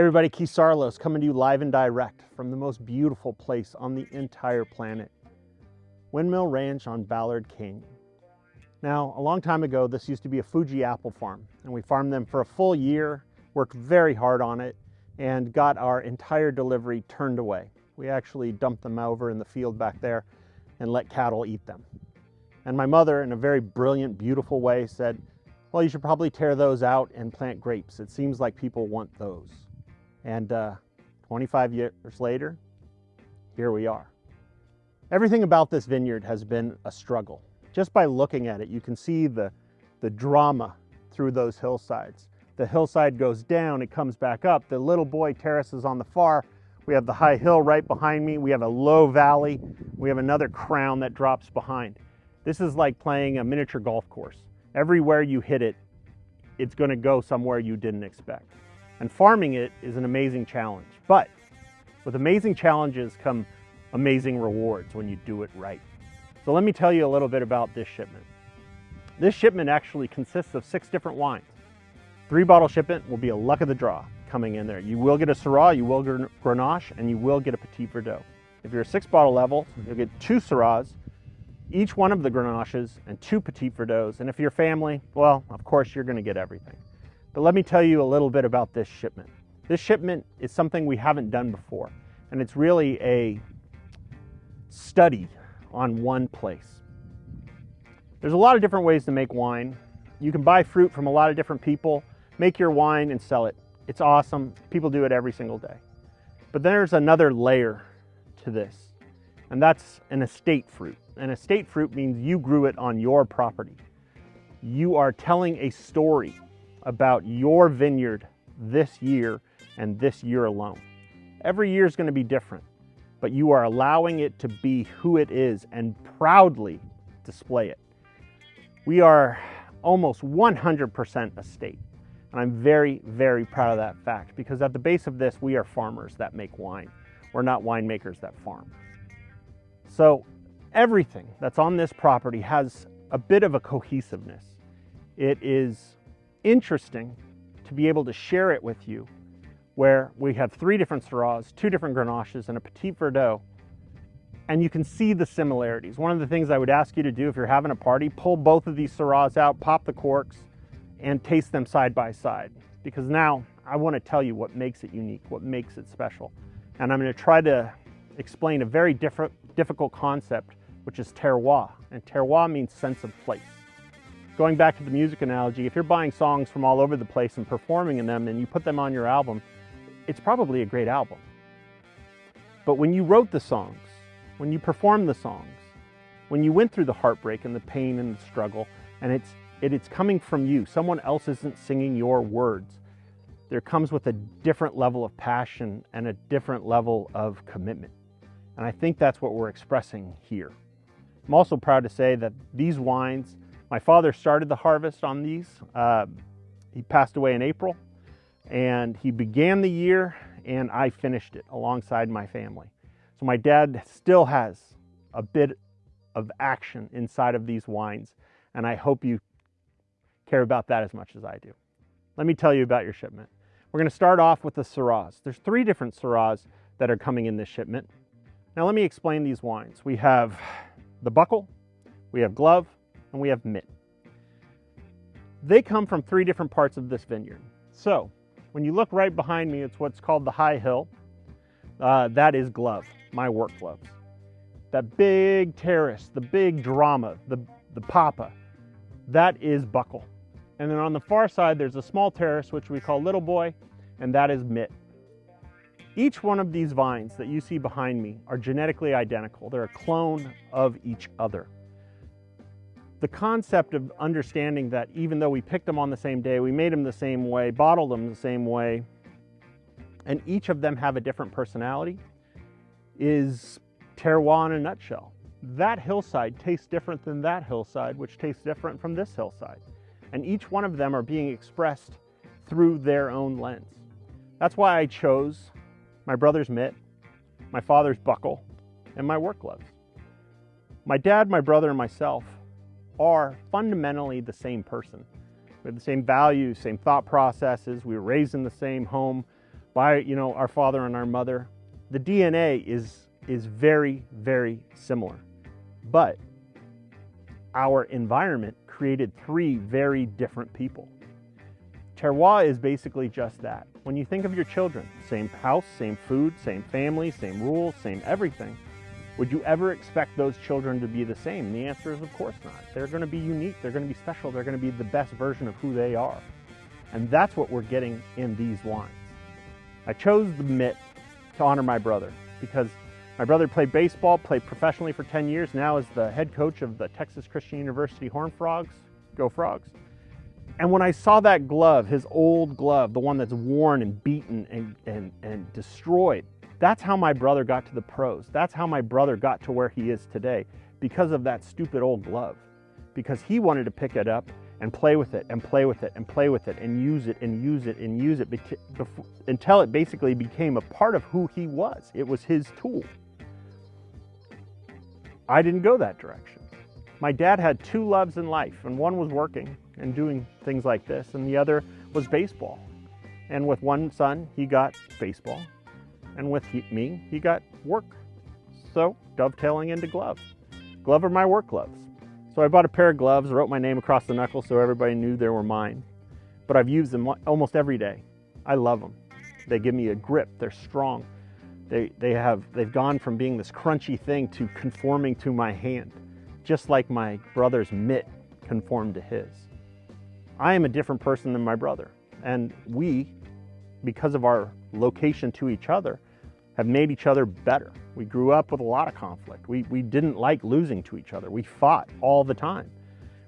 everybody, Keith Saarloos coming to you live and direct from the most beautiful place on the entire planet, Windmill Ranch on Ballard Canyon. Now, a long time ago, this used to be a Fuji apple farm, and we farmed them for a full year, worked very hard on it, and got our entire delivery turned away. We actually dumped them over in the field back there and let cattle eat them. And my mother, in a very brilliant, beautiful way, said, well, you should probably tear those out and plant grapes. It seems like people want those. And uh, 25 years later, here we are. Everything about this vineyard has been a struggle. Just by looking at it, you can see the, the drama through those hillsides. The hillside goes down, it comes back up. The little boy terrace is on the far. We have the high hill right behind me. We have a low valley. We have another crown that drops behind. This is like playing a miniature golf course. Everywhere you hit it, it's gonna go somewhere you didn't expect. And farming it is an amazing challenge. But with amazing challenges come amazing rewards when you do it right. So let me tell you a little bit about this shipment. This shipment actually consists of six different wines. Three bottle shipment will be a luck of the draw coming in there. You will get a Syrah, you will get a Grenache, and you will get a Petit Verdot. If you're a six bottle level, you'll get two Syrahs, each one of the Grenaches and two Petit Verdots. And if you're family, well, of course you're gonna get everything. But let me tell you a little bit about this shipment. This shipment is something we haven't done before, and it's really a study on one place. There's a lot of different ways to make wine. You can buy fruit from a lot of different people, make your wine and sell it. It's awesome. People do it every single day. But there's another layer to this, and that's an estate fruit. An estate fruit means you grew it on your property. You are telling a story about your vineyard this year and this year alone. Every year is going to be different, but you are allowing it to be who it is and proudly display it. We are almost 100% estate. And I'm very, very proud of that fact because at the base of this, we are farmers that make wine. We're not winemakers that farm. So everything that's on this property has a bit of a cohesiveness. It is interesting to be able to share it with you where we have three different Syrahs, two different Grenaches, and a Petit Verdot, and you can see the similarities. One of the things I would ask you to do if you're having a party, pull both of these Syrahs out, pop the corks, and taste them side by side. Because now I want to tell you what makes it unique, what makes it special. And I'm going to try to explain a very different, difficult concept, which is terroir. And terroir means sense of place. Going back to the music analogy, if you're buying songs from all over the place and performing in them and you put them on your album, it's probably a great album. But when you wrote the songs, when you performed the songs, when you went through the heartbreak and the pain and the struggle, and it's, it, it's coming from you, someone else isn't singing your words, there comes with a different level of passion and a different level of commitment. And I think that's what we're expressing here. I'm also proud to say that these wines, my father started the harvest on these. Uh, he passed away in April and he began the year and I finished it alongside my family. So my dad still has a bit of action inside of these wines and I hope you care about that as much as I do. Let me tell you about your shipment. We're gonna start off with the Syrahs. There's three different Syrahs that are coming in this shipment. Now let me explain these wines. We have the buckle, we have glove, and we have mitt. They come from three different parts of this vineyard. So when you look right behind me, it's what's called the high hill. Uh, that is glove, my work gloves. That big terrace, the big drama, the, the papa, that is buckle. And then on the far side, there's a small terrace, which we call little boy, and that is mitt. Each one of these vines that you see behind me are genetically identical. They're a clone of each other. The concept of understanding that even though we picked them on the same day, we made them the same way, bottled them the same way, and each of them have a different personality is terroir in a nutshell. That hillside tastes different than that hillside, which tastes different from this hillside. And each one of them are being expressed through their own lens. That's why I chose my brother's mitt, my father's buckle, and my work gloves. My dad, my brother, and myself are fundamentally the same person. We have the same values, same thought processes. We were raised in the same home. by, you know, our father and our mother. The DNA is, is very, very similar. But our environment created three very different people. Terroir is basically just that. When you think of your children, same house, same food, same family, same rules, same everything, would you ever expect those children to be the same? The answer is of course not. They're going to be unique, they're going to be special, they're going to be the best version of who they are. And that's what we're getting in these wines. I chose the mitt to honor my brother because my brother played baseball, played professionally for 10 years, now is the head coach of the Texas Christian University Horned Frogs. Go Frogs. And when I saw that glove, his old glove, the one that's worn and beaten and, and, and destroyed, that's how my brother got to the pros. That's how my brother got to where he is today because of that stupid old glove. Because he wanted to pick it up and play with it and play with it and play with it and use it and use it and use it until it basically became a part of who he was. It was his tool. I didn't go that direction. My dad had two loves in life, and one was working and doing things like this, and the other was baseball. And with one son, he got baseball, and with he, me, he got work. So dovetailing into gloves. Glove are my work gloves. So I bought a pair of gloves, wrote my name across the knuckle so everybody knew they were mine. But I've used them almost every day. I love them. They give me a grip, they're strong. They, they have, they've gone from being this crunchy thing to conforming to my hand, just like my brother's mitt conformed to his. I am a different person than my brother. And we, because of our location to each other, have made each other better. We grew up with a lot of conflict. We, we didn't like losing to each other. We fought all the time.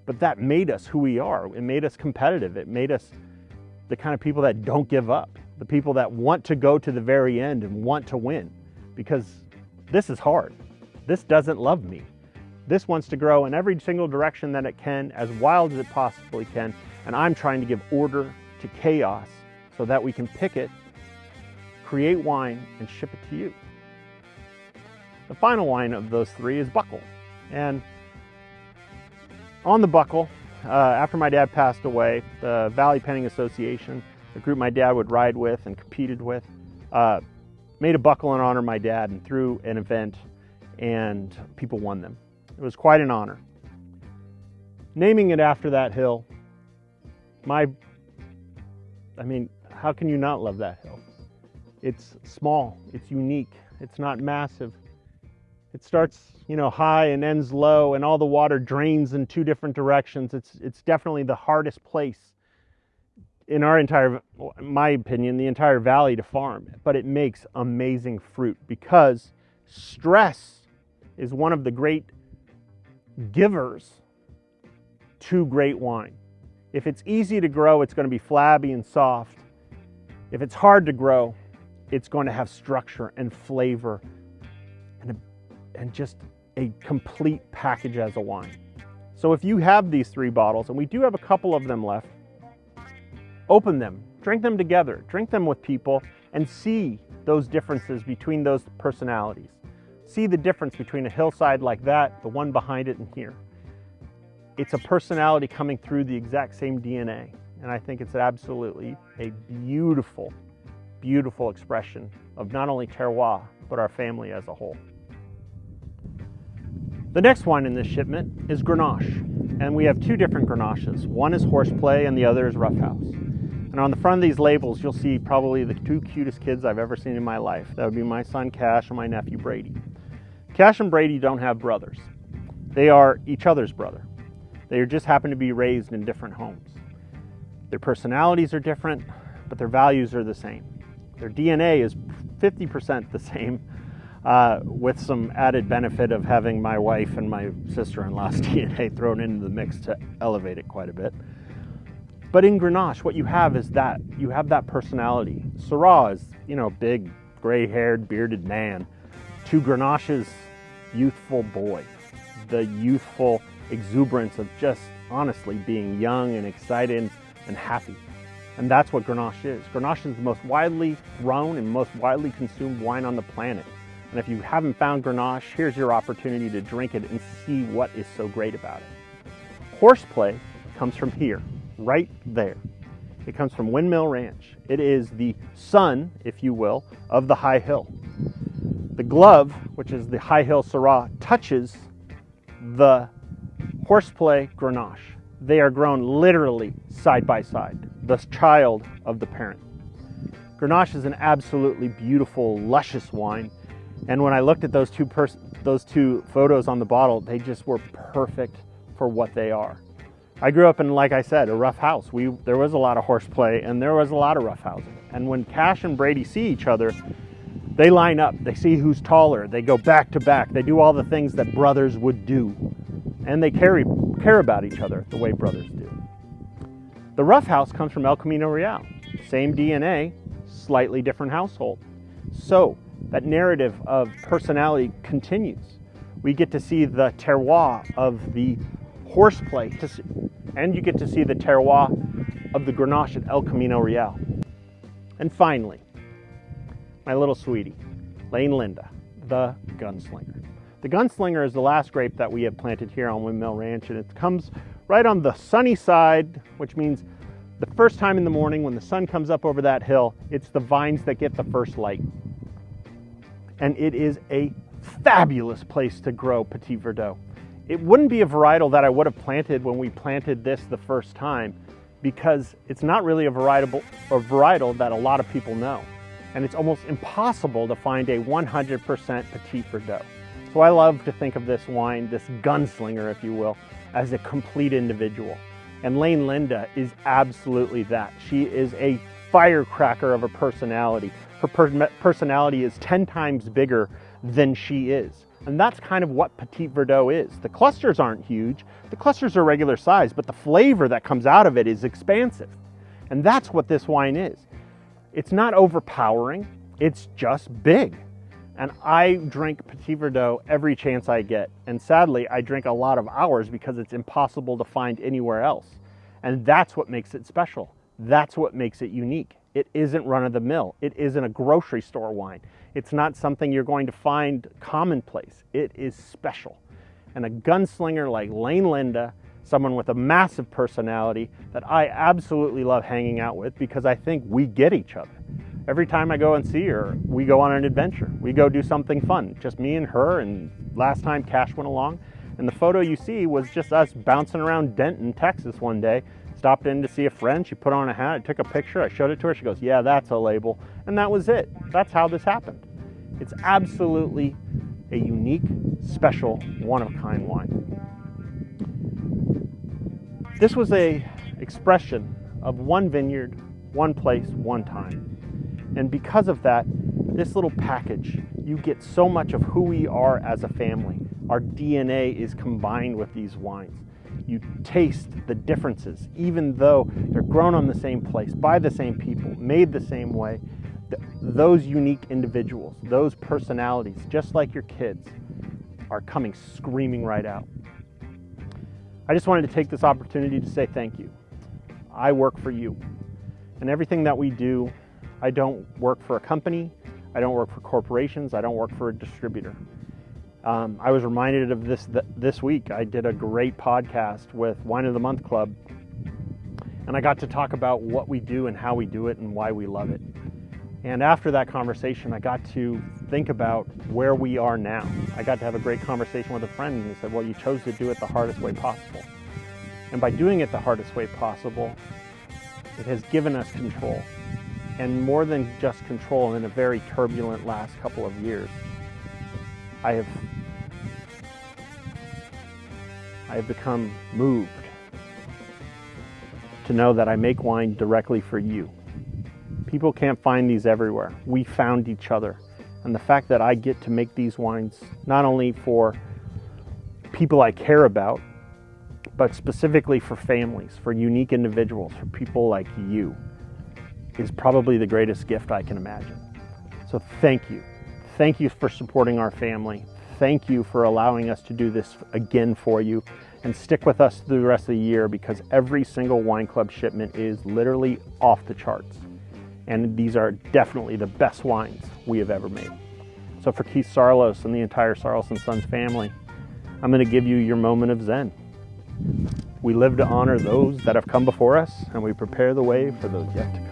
But that made us who we are. It made us competitive. It made us the kind of people that don't give up, the people that want to go to the very end and want to win. Because this is hard. This doesn't love me. This wants to grow in every single direction that it can, as wild as it possibly can. And I'm trying to give order to chaos so that we can pick it create wine, and ship it to you. The final wine of those three is Buckle. And on the Buckle, uh, after my dad passed away, the Valley Penning Association, the group my dad would ride with and competed with, uh, made a buckle in honor of my dad and threw an event and people won them. It was quite an honor. Naming it after that hill, my, I mean, how can you not love that hill? It's small, it's unique, it's not massive. It starts, you know, high and ends low and all the water drains in two different directions. It's, it's definitely the hardest place in our entire, my opinion, the entire valley to farm, but it makes amazing fruit because stress is one of the great givers to great wine. If it's easy to grow, it's going to be flabby and soft. If it's hard to grow, it's going to have structure and flavor and, a, and just a complete package as a wine. So if you have these three bottles, and we do have a couple of them left, open them, drink them together, drink them with people, and see those differences between those personalities. See the difference between a hillside like that, the one behind it, and here. It's a personality coming through the exact same DNA. And I think it's absolutely a beautiful beautiful expression of not only terroir, but our family as a whole. The next wine in this shipment is Grenache, and we have two different Grenaches. One is Horseplay and the other is Roughhouse. And on the front of these labels, you'll see probably the two cutest kids I've ever seen in my life. That would be my son Cash and my nephew Brady. Cash and Brady don't have brothers. They are each other's brother. They just happen to be raised in different homes. Their personalities are different, but their values are the same. Their DNA is 50% the same uh, with some added benefit of having my wife and my sister-in-law's DNA thrown into the mix to elevate it quite a bit. But in Grenache, what you have is that. You have that personality. Syrah is, you know, big, gray-haired, bearded man to Grenache's youthful boy. The youthful exuberance of just honestly being young and excited and happy. And that's what Grenache is. Grenache is the most widely grown and most widely consumed wine on the planet. And if you haven't found Grenache, here's your opportunity to drink it and see what is so great about it. Horseplay comes from here, right there. It comes from Windmill Ranch. It is the son, if you will, of the high hill. The glove, which is the high hill Syrah, touches the horseplay Grenache. They are grown literally side by side, the child of the parent. Grenache is an absolutely beautiful, luscious wine. And when I looked at those two, those two photos on the bottle, they just were perfect for what they are. I grew up in, like I said, a rough house. We, there was a lot of horseplay and there was a lot of rough housing. And when Cash and Brady see each other, they line up, they see who's taller, they go back to back, they do all the things that brothers would do. And they carry, care about each other the way brothers do. The rough house comes from El Camino Real. Same DNA, slightly different household. So that narrative of personality continues. We get to see the terroir of the horseplay and you get to see the terroir of the Grenache at El Camino Real. And finally, my little sweetie, Lane Linda, the gunslinger. The gunslinger is the last grape that we have planted here on Windmill Ranch, and it comes right on the sunny side, which means the first time in the morning when the sun comes up over that hill, it's the vines that get the first light. And it is a fabulous place to grow Petit Verdot. It wouldn't be a varietal that I would have planted when we planted this the first time because it's not really a varietal, a varietal that a lot of people know. And it's almost impossible to find a 100% Petit Verdot. So I love to think of this wine, this gunslinger, if you will, as a complete individual. And Lane Linda is absolutely that. She is a firecracker of a personality. Her per personality is 10 times bigger than she is. And that's kind of what Petit Verdot is. The clusters aren't huge. The clusters are regular size, but the flavor that comes out of it is expansive. And that's what this wine is. It's not overpowering, it's just big. And I drink Petit Verdot every chance I get. And sadly, I drink a lot of ours because it's impossible to find anywhere else. And that's what makes it special. That's what makes it unique. It isn't run of the mill. It isn't a grocery store wine. It's not something you're going to find commonplace. It is special. And a gunslinger like Lane Linda, someone with a massive personality that I absolutely love hanging out with because I think we get each other. Every time I go and see her, we go on an adventure. We go do something fun, just me and her. And last time Cash went along, and the photo you see was just us bouncing around Denton, Texas one day. Stopped in to see a friend. She put on a hat. I took a picture. I showed it to her. She goes, Yeah, that's a label. And that was it. That's how this happened. It's absolutely a unique, special, one of a kind wine. This was a expression of one vineyard, one place, one time. And because of that, this little package, you get so much of who we are as a family. Our DNA is combined with these wines. You taste the differences, even though they're grown on the same place, by the same people, made the same way. Those unique individuals, those personalities, just like your kids, are coming screaming right out. I just wanted to take this opportunity to say thank you. I work for you. And everything that we do, I don't work for a company, I don't work for corporations, I don't work for a distributor. Um, I was reminded of this th- this week. I did a great podcast with Wine of the Month Club, and I got to talk about what we do and how we do it and why we love it. And after that conversation, I got to think about where we are now. I got to have a great conversation with a friend, and he said, Well, you chose to do it the hardest way possible. And by doing it the hardest way possible, it has given us control. And more than just control in a very turbulent last couple of years, I have I have become moved to know that I make wine directly for you. People can't find these everywhere. We found each other. And the fact that I get to make these wines not only for people I care about, but specifically for families, for unique individuals, for people like you, is probably the greatest gift I can imagine. So thank you. Thank you for supporting our family. Thank you for allowing us to do this again for you. And stick with us through the rest of the year because every single wine club shipment is literally off the charts. And these are definitely the best wines we have ever made. So for Keith Saarloos and the entire Saarloos and Sons family, I'm going to give you your moment of Zen. We live to honor those that have come before us, and we prepare the way for those yet to come.